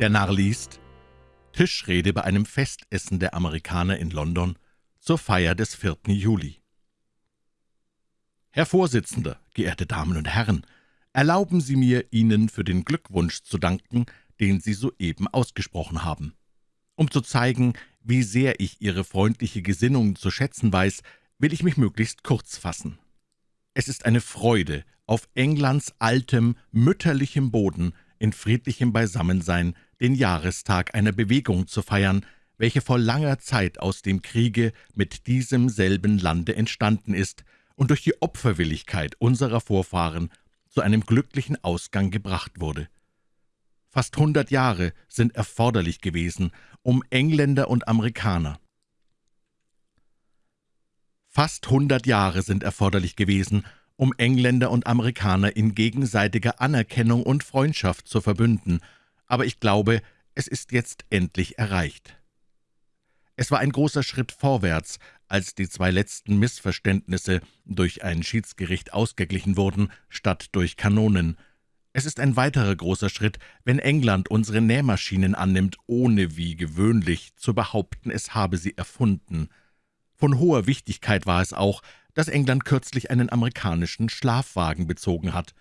Der Narr liest Tischrede bei einem Festessen der Amerikaner in London zur Feier des 4. Juli. Herr Vorsitzender, geehrte Damen und Herren, erlauben Sie mir, Ihnen für den Glückwunsch zu danken, den Sie soeben ausgesprochen haben. Um zu zeigen, wie sehr ich Ihre freundliche Gesinnung zu schätzen weiß, will ich mich möglichst kurz fassen. Es ist eine Freude, auf Englands altem, mütterlichem Boden in friedlichem Beisammensein den Jahrestag einer Bewegung zu feiern, welche vor langer Zeit aus dem Kriege mit diesem selben Lande entstanden ist und durch die Opferwilligkeit unserer Vorfahren zu einem glücklichen Ausgang gebracht wurde. Fast hundert Jahre sind erforderlich gewesen, um Engländer und Amerikaner. Fast hundert Jahre sind erforderlich gewesen, um Engländer und Amerikaner in gegenseitiger Anerkennung und Freundschaft zu verbünden, aber ich glaube, es ist jetzt endlich erreicht. Es war ein großer Schritt vorwärts, als die zwei letzten Missverständnisse durch ein Schiedsgericht ausgeglichen wurden, statt durch Kanonen. Es ist ein weiterer großer Schritt, wenn England unsere Nähmaschinen annimmt, ohne wie gewöhnlich zu behaupten, es habe sie erfunden. Von hoher Wichtigkeit war es auch, dass England kürzlich einen amerikanischen Schlafwagen bezogen hat.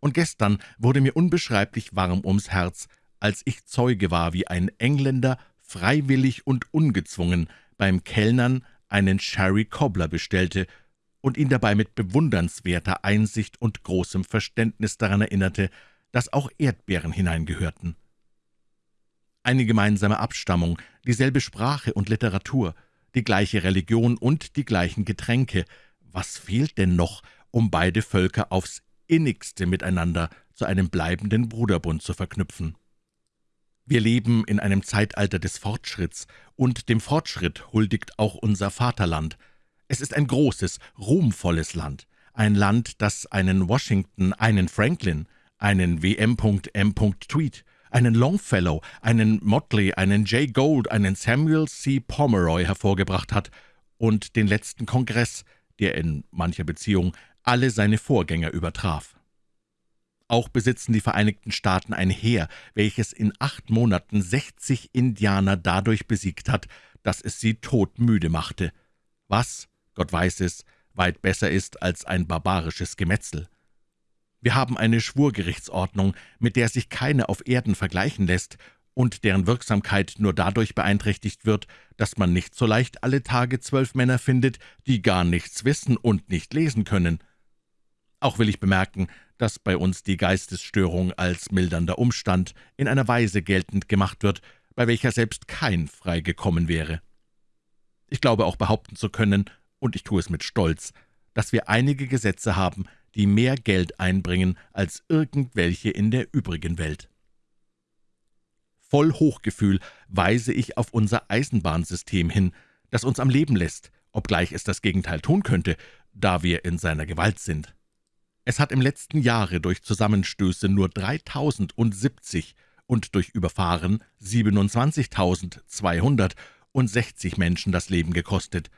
Und gestern wurde mir unbeschreiblich warm ums Herz, als ich Zeuge war, wie ein Engländer freiwillig und ungezwungen beim Kellnern einen Sherry Cobbler bestellte und ihn dabei mit bewundernswerter Einsicht und großem Verständnis daran erinnerte, dass auch Erdbeeren hineingehörten. Eine gemeinsame Abstammung, dieselbe Sprache und Literatur, die gleiche Religion und die gleichen Getränke, was fehlt denn noch, um beide Völker aufs innigste miteinander zu einem bleibenden Bruderbund zu verknüpfen? Wir leben in einem Zeitalter des Fortschritts, und dem Fortschritt huldigt auch unser Vaterland. Es ist ein großes, ruhmvolles Land, ein Land, das einen Washington, einen Franklin, einen W.M.M. Tweed, einen Longfellow, einen Motley, einen Jay Gould, einen Samuel C. Pomeroy hervorgebracht hat und den letzten Kongress, der in mancher Beziehung alle seine Vorgänger übertraf. Auch besitzen die Vereinigten Staaten ein Heer, welches in acht Monaten 60 Indianer dadurch besiegt hat, dass es sie todmüde machte, was, Gott weiß es, weit besser ist als ein barbarisches Gemetzel. Wir haben eine Schwurgerichtsordnung, mit der sich keine auf Erden vergleichen lässt und deren Wirksamkeit nur dadurch beeinträchtigt wird, dass man nicht so leicht alle Tage zwölf Männer findet, die gar nichts wissen und nicht lesen können. Auch will ich bemerken, dass bei uns die Geistesstörung als mildernder Umstand in einer Weise geltend gemacht wird, bei welcher selbst kein freigekommen wäre. Ich glaube auch behaupten zu können, und ich tue es mit Stolz, dass wir einige Gesetze haben, die mehr Geld einbringen als irgendwelche in der übrigen Welt. Voll Hochgefühl weise ich auf unser Eisenbahnsystem hin, das uns am Leben lässt, obgleich es das Gegenteil tun könnte, da wir in seiner Gewalt sind. Es hat im letzten Jahre durch Zusammenstöße nur 3.070 und durch Überfahren 27.260 Menschen das Leben gekostet.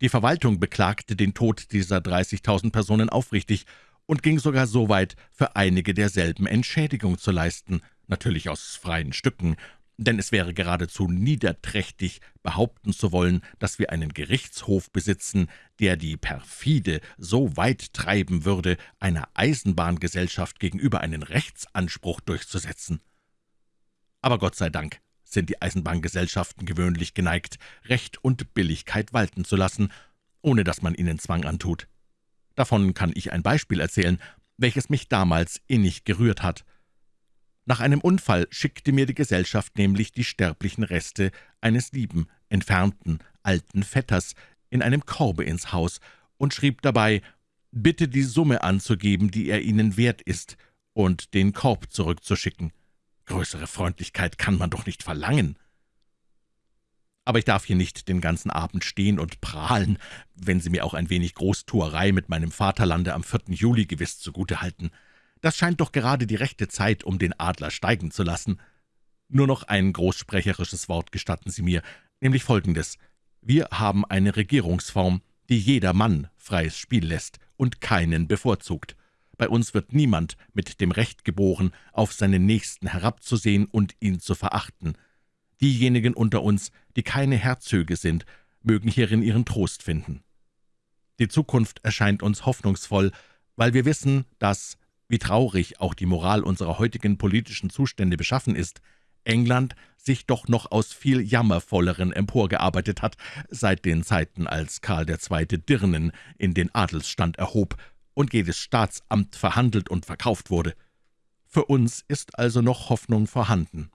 Die Verwaltung beklagte den Tod dieser 30.000 Personen aufrichtig und ging sogar so weit, für einige derselben Entschädigung zu leisten, natürlich aus freien Stücken, denn es wäre geradezu niederträchtig, behaupten zu wollen, dass wir einen Gerichtshof besitzen, der die perfide so weit treiben würde, einer Eisenbahngesellschaft gegenüber einen Rechtsanspruch durchzusetzen. Aber Gott sei Dank sind die Eisenbahngesellschaften gewöhnlich geneigt, Recht und Billigkeit walten zu lassen, ohne dass man ihnen Zwang antut. Davon kann ich ein Beispiel erzählen, welches mich damals innig gerührt hat. Nach einem Unfall schickte mir die Gesellschaft nämlich die sterblichen Reste eines lieben, entfernten, alten Vetters in einem Korbe ins Haus und schrieb dabei, bitte die Summe anzugeben, die er Ihnen wert ist, und den Korb zurückzuschicken. Größere Freundlichkeit kann man doch nicht verlangen. Aber ich darf hier nicht den ganzen Abend stehen und prahlen, wenn Sie mir auch ein wenig Großtuerei mit meinem Vaterlande am 4. Juli gewiss zugute halten. Das scheint doch gerade die rechte Zeit, um den Adler steigen zu lassen. Nur noch ein großsprecherisches Wort gestatten Sie mir, nämlich folgendes. Wir haben eine Regierungsform, die jeder Mann freies Spiel lässt und keinen bevorzugt. Bei uns wird niemand mit dem Recht geboren, auf seinen Nächsten herabzusehen und ihn zu verachten. Diejenigen unter uns, die keine Herzöge sind, mögen hierin ihren Trost finden. Die Zukunft erscheint uns hoffnungsvoll, weil wir wissen, dass, wie traurig auch die Moral unserer heutigen politischen Zustände beschaffen ist, England sich doch noch aus viel jammervolleren emporgearbeitet hat, seit den Zeiten, als Karl II. Dirnen in den Adelsstand erhob und jedes Staatsamt verhandelt und verkauft wurde. Für uns ist also noch Hoffnung vorhanden.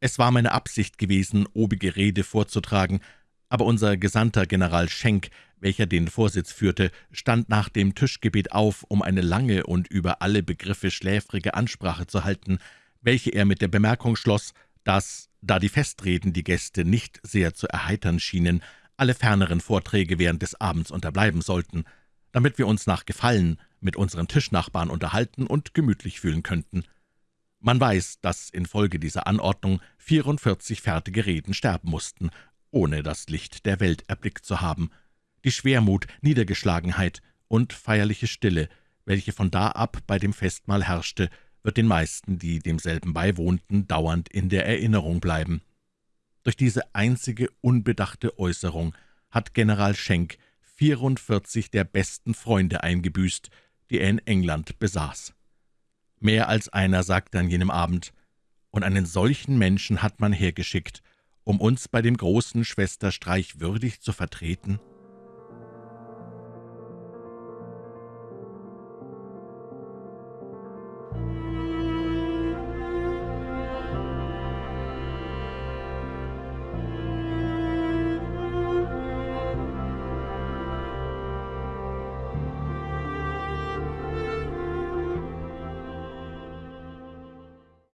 Es war meine Absicht gewesen, obige Rede vorzutragen, aber unser Gesandter General Schenk, welcher den Vorsitz führte, stand nach dem Tischgebet auf, um eine lange und über alle Begriffe schläfrige Ansprache zu halten, welche er mit der Bemerkung schloss, dass, da die Festreden die Gäste nicht sehr zu erheitern schienen, alle ferneren Vorträge während des Abends unterbleiben sollten, damit wir uns nach Gefallen mit unseren Tischnachbarn unterhalten und gemütlich fühlen könnten. Man weiß, dass infolge dieser Anordnung 44 fertige Reden sterben mussten, ohne das Licht der Welt erblickt zu haben. Die Schwermut, Niedergeschlagenheit und feierliche Stille, welche von da ab bei dem Festmahl herrschte, wird den meisten, die demselben beiwohnten, dauernd in der Erinnerung bleiben. Durch diese einzige unbedachte Äußerung hat General Schenk 44 der besten Freunde eingebüßt, die er in England besaß. Mehr als einer sagte an jenem Abend, und einen solchen Menschen hat man hergeschickt, um uns bei dem großen Schwesterstreich würdig zu vertreten?«